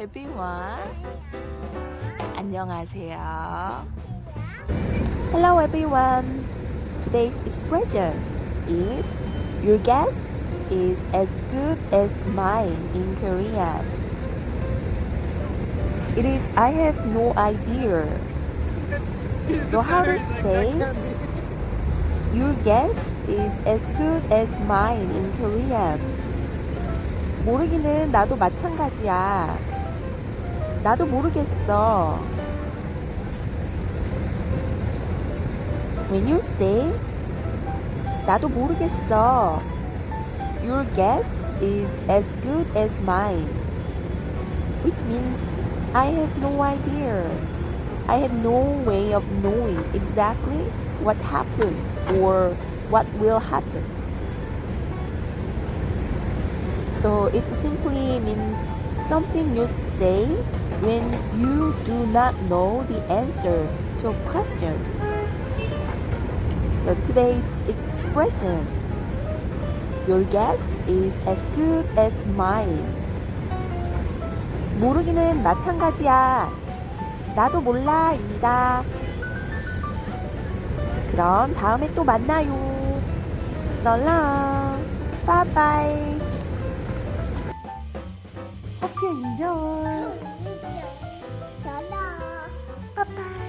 everyone. 안녕하세요. Hello everyone. Today's expression is your guess is as good as mine in Korean. It is I have no idea. So how to say your guess is as good as mine in Korean. 모르기는 나도 마찬가지야. 나도 모르겠어. When you say 나도 모르겠어. Your guess is as good as mine. Which means I have no idea. I had no way of knowing exactly what happened or what will happen. So it simply means something you say when you do not know the answer to a question. So today's expression, your guess is as good as mine. 모르기는 마찬가지야. 나도 몰라입니다. 그럼 다음에 또 만나요. Bye bye. Hope you enjoy. 拜拜。